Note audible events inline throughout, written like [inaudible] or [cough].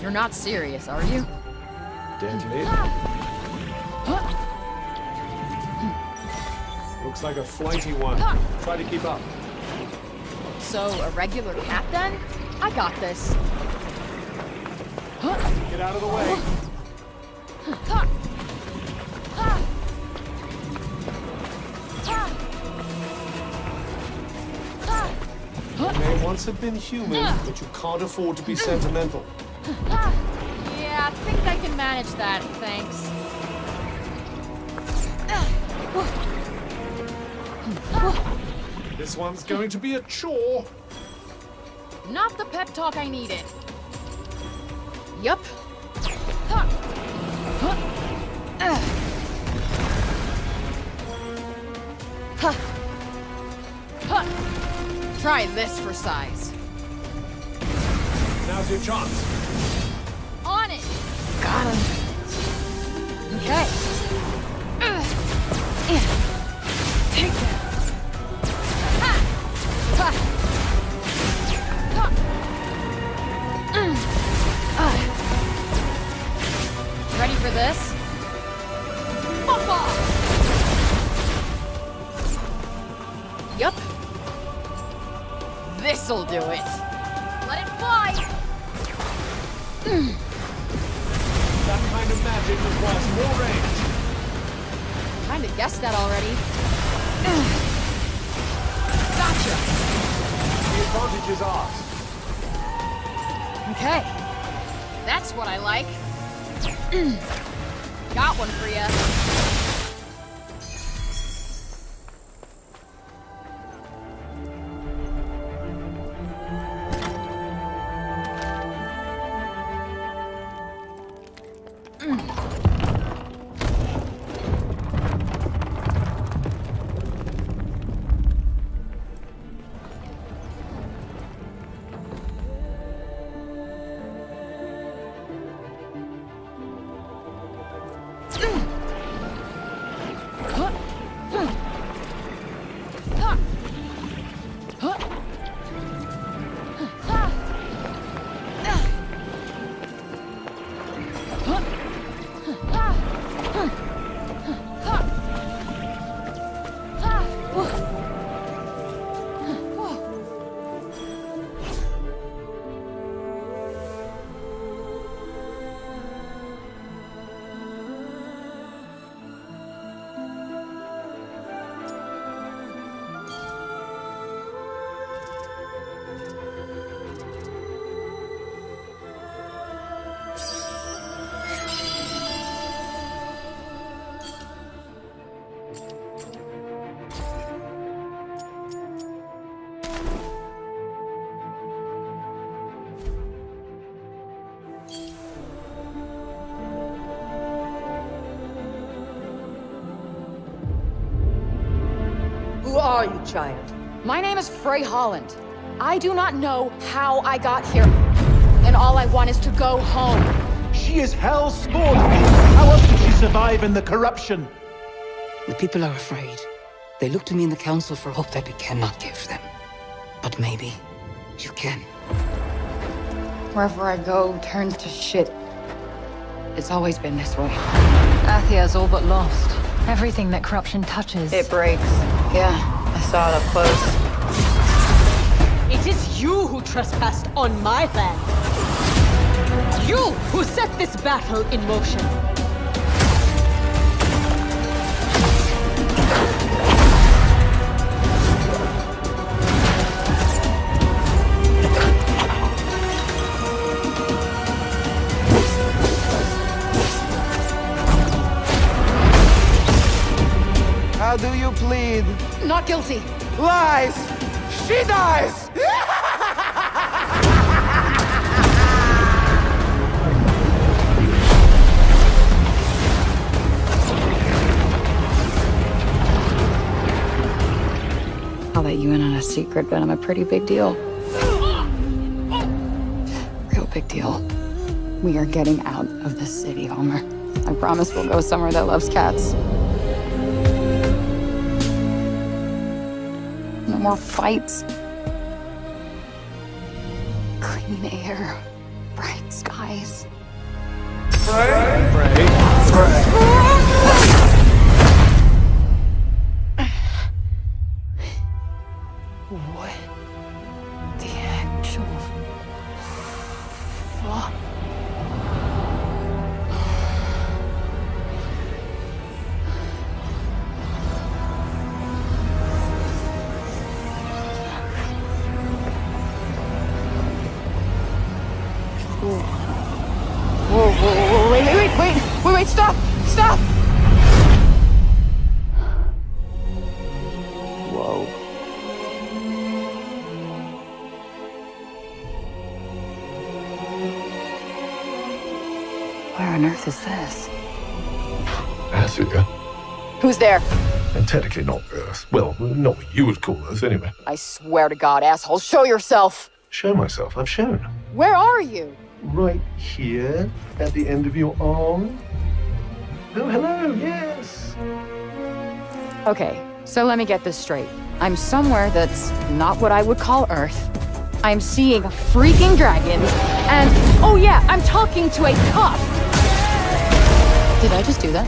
You're not serious, are you? Deadly. Looks like a flighty one. Try to keep up. So, a regular cat then? I got this. Get out of the way. You may once have been human, but you can't afford to be sentimental. [sighs] Yeah, I think I can manage that, thanks. This one's going to be a chore. Not the pep talk I needed. Yup. Try this for size. Now's your chance. For this? Fuck [laughs] off! Yup. This'll do it. Let it fly! Hmm. That kind of magic requires more range. Kinda guessed that already. [sighs] Gotcha! The advantage is ours. Okay. That's what I like. Got one for ya. Who are you, child? My name is Frey Holland. I do not know how I got here. And all I want is to go home. She is hell's spawn. How else did she survive in the corruption? The people are afraid. They look to me in the council for hope that we cannot give them. But maybe you can. Wherever I go turns to shit. It's always been this way. Athia's all but lost. Everything that corruption touches. It breaks. Yeah, I saw it up close. It is you who trespassed on my land. You who set this battle in motion. Not guilty. Lies! She dies! I'll let you in on a secret, but I'm a pretty big deal. Real big deal. We are getting out of this city, Homer. I promise we'll go somewhere that loves cats. More fights. Clean air. bright skies. What the actual fuck? Wait, wait, wait, stop, stop! Whoa. Where on earth is this? Athia. Who's there? And technically not Earth. Well, not what you would call Earth, anyway. I swear to God, asshole, show yourself! Show myself. I've shown. Where are you? Right here, at the end of your arm. Oh, hello, yes. Okay, so let me get this straight. I'm somewhere that's not what I would call Earth. I'm seeing freaking dragons, and oh yeah, I'm talking to a cop! Did I just do that?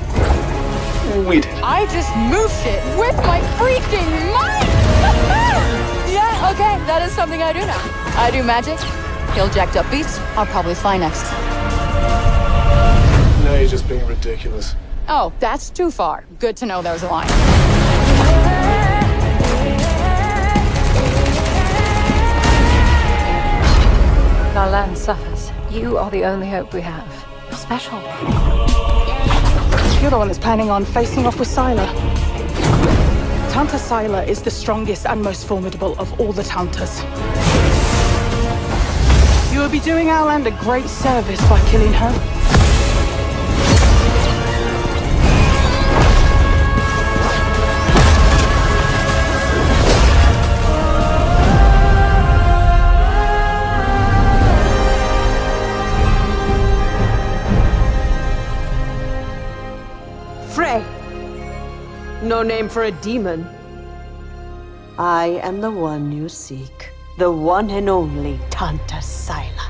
We did. I just moved it with my freaking mind! [laughs] yeah, okay, that is something I do now. I do magic, kill jacked up beasts, I'll probably fly next. Now you're just being ridiculous. Oh, that's too far. Good to know there was a line. Our land suffers. You are the only hope we have. You're special. You're the one that's planning on facing off with Sila. Tanta Sila is the strongest and most formidable of all the Tantas. You will be doing our land a great service by killing her. No name for a demon. I am the one you seek. The one and only Tanta Sila.